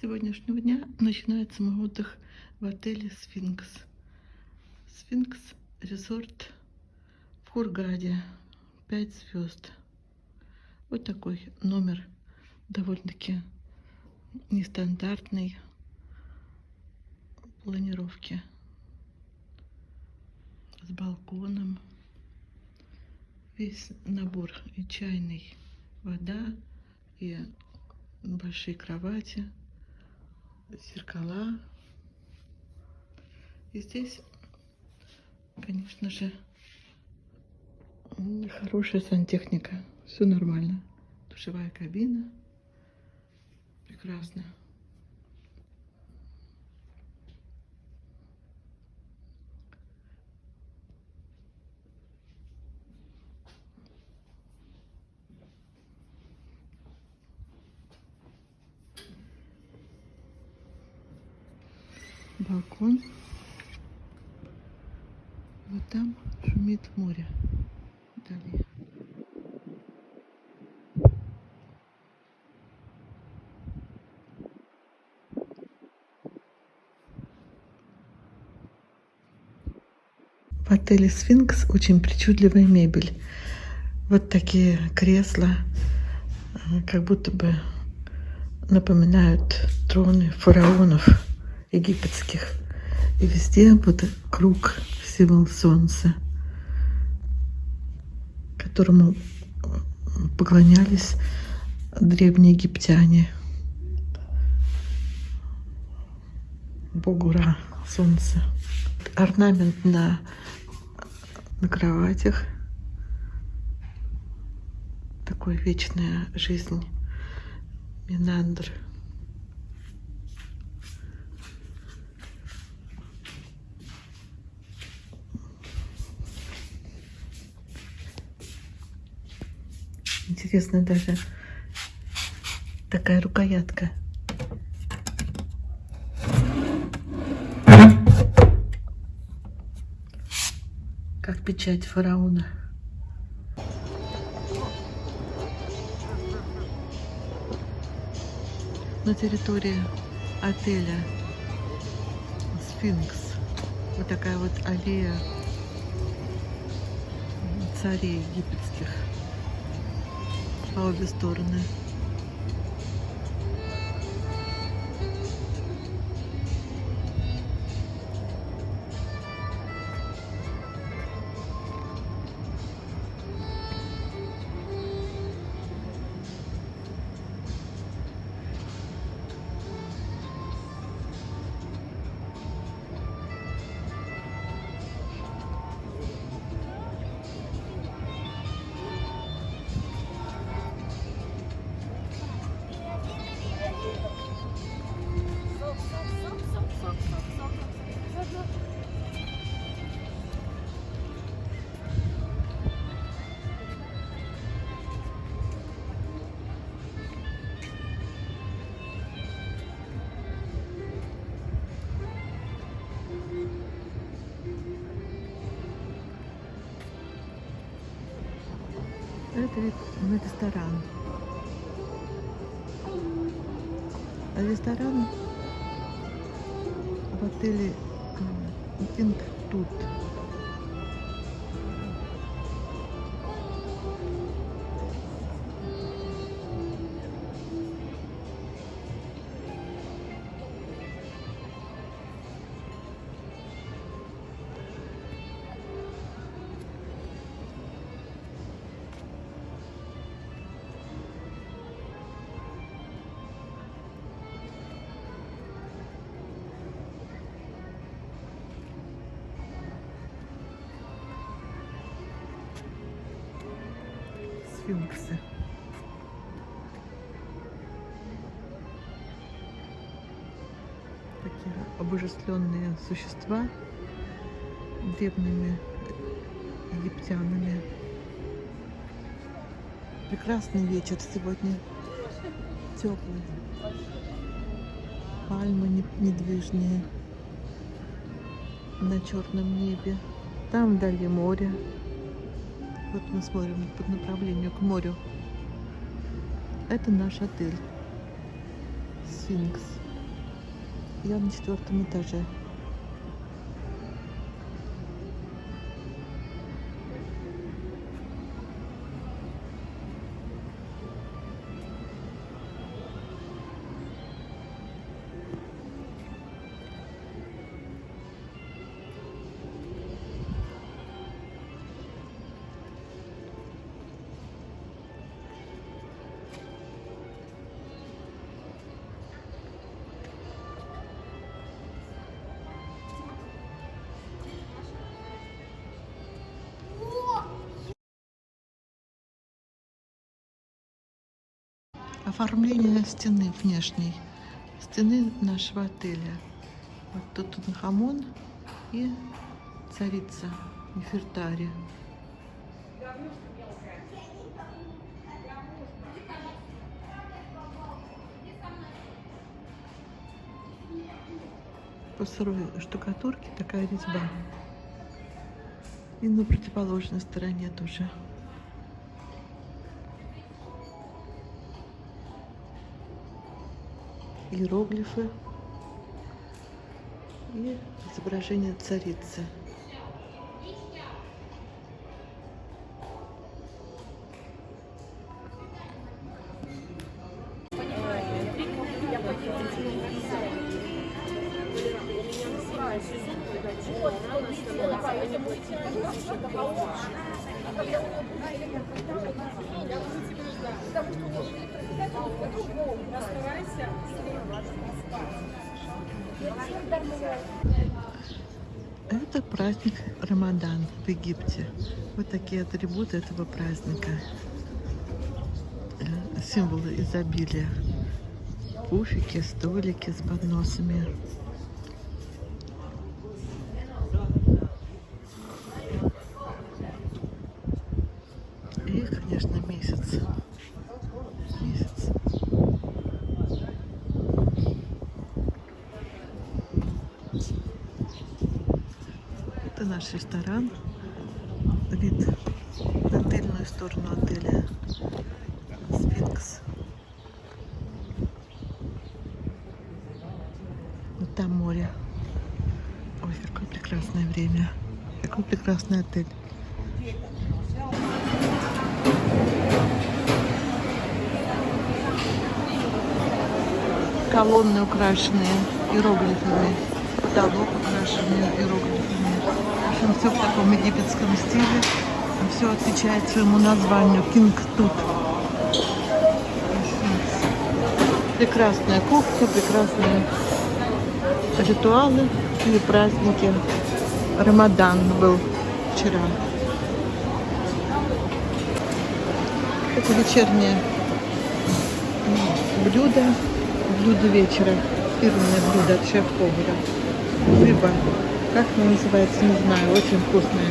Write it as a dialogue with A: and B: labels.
A: сегодняшнего дня начинается мой отдых в отеле «Сфинкс». «Сфинкс» резорт в Хургаде. Пять звезд. Вот такой номер довольно-таки нестандартной планировки. С балконом. Весь набор и чайный, вода, и большие кровати, зеркала. И здесь, конечно же, хорошая сантехника. Все нормально. Душевая кабина. Прекрасно. Балкон. Вот там шумит море. Далее. В отеле «Сфинкс» очень причудливая мебель. Вот такие кресла, э, как будто бы напоминают троны фараонов египетских. И везде вот круг, символ солнца, которому поклонялись древние египтяне. Богу Ра, солнце. Орнамент на, на кроватях. Такой вечная жизнь. Минандр. Интересно даже такая рукоятка. Как печать фараона. На территории отеля Сфинкс. Вот такая вот аллея царей египетских по обе стороны. Это ресторан. Ресторан в отеле Пинг тут. Сфинксы. Такие обожествленные существа древними египтянами. Прекрасный вечер сегодня. Теплый. Пальмы недвижные на черном небе. Там вдали море. Вот мы смотрим по направлению к морю. Это наш отель. Сфинкс. Я на четвертом этаже. Оформление стены внешней. Стены нашего отеля. Вот тут Тутанхамон и царица Нефертари. По сырой штукатурке такая резьба. И на противоположной стороне тоже. Иероглифы и изображение царицы. Это праздник Рамадан в Египте. Вот такие атрибуты этого праздника. Э, Символы изобилия. Пуфики, столики с подносами. И, конечно, месяц. Месяц. Это наш ресторан. Вид на тыльную сторону отеля Сфинкс. Вот там море. Ой, какое прекрасное время. Какой прекрасный отель. Колонны украшенные иероглифами. Потолок украшенный иероглифами. В общем, все в таком египетском стиле. Все отвечает своему названию. Кинг тут. Прекрасная кухня, прекрасные ритуалы и праздники. Рамадан был вчера. Это вечернее блюдо, блюдо вечера. Фирменное блюдо от шеф-повара. Рыба. Как она называется, не знаю. Очень вкусная.